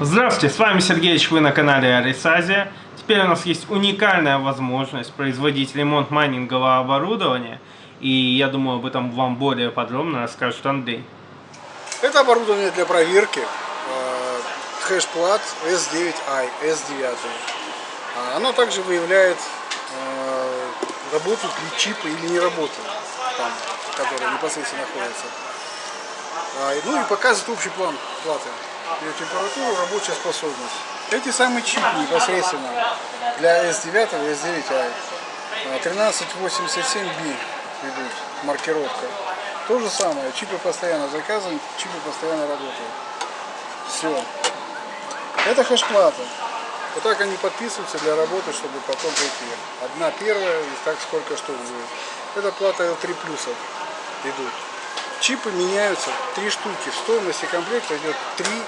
Здравствуйте, с вами Сергеевич, вы на канале Арисазия. Теперь у нас есть уникальная возможность производить ремонт майнингового оборудования. И я думаю, об этом вам более подробно расскажет Андрей. Это оборудование для проверки э, хэш-плат S9i, S9. А, Оно также выявляет э, работают ли чипы или не работают, там, которые непосредственно находятся. А, Ну и показывает общий план платы. Ее температуру, рабочая способность. Эти самые чипы непосредственно для S9 и S9i. а, 1387B идут, маркировка. То же самое, чипы постоянно заказаны, чипы постоянно работают. Все. Это хэш-плата. Вот так они подписываются для работы, чтобы потом прийти. Одна первая, и так сколько штук будет. Это плата L3 плюсов идут. Чипы меняются, три штуки. В стоимости комплекта идет три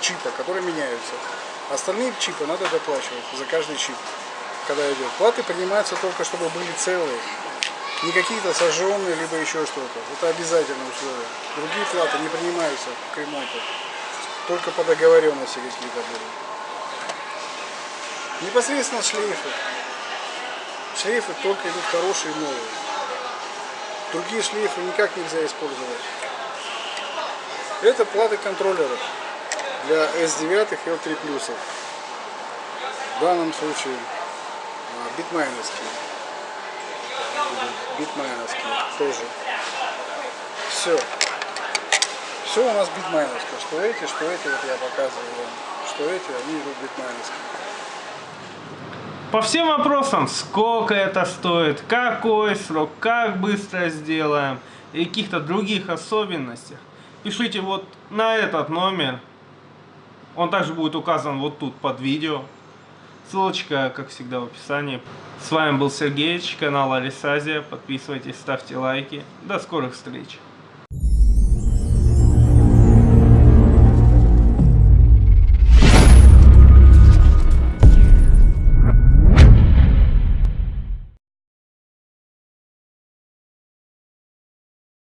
чипа, которые меняются. Остальные чипы надо доплачивать за каждый чип, когда идет. Платы принимаются только, чтобы были целые. Не какие-то сожженные, либо еще что-то. Это обязательное условие. Другие платы не принимаются к ремонту. Только по договоренности какие-то будут. Непосредственно шлейфы. Шлейфы только идут хорошие новые. Другие шлейфы никак нельзя использовать. Это платы контроллеров для S9 и L3 плюсов. В данном случае а, Bitmain овские. Bitmain овские тоже. Все. Все у нас Bitmain овское. Что эти, что эти, вот я показываю вам. Что эти, они идут битмайновские. По всем вопросам, сколько это стоит, какой срок, как быстро сделаем и каких-то других особенностях, пишите вот на этот номер. Он также будет указан вот тут под видео. Ссылочка, как всегда, в описании. С вами был Сергеевич, канал Алисазия. Подписывайтесь, ставьте лайки. До скорых встреч!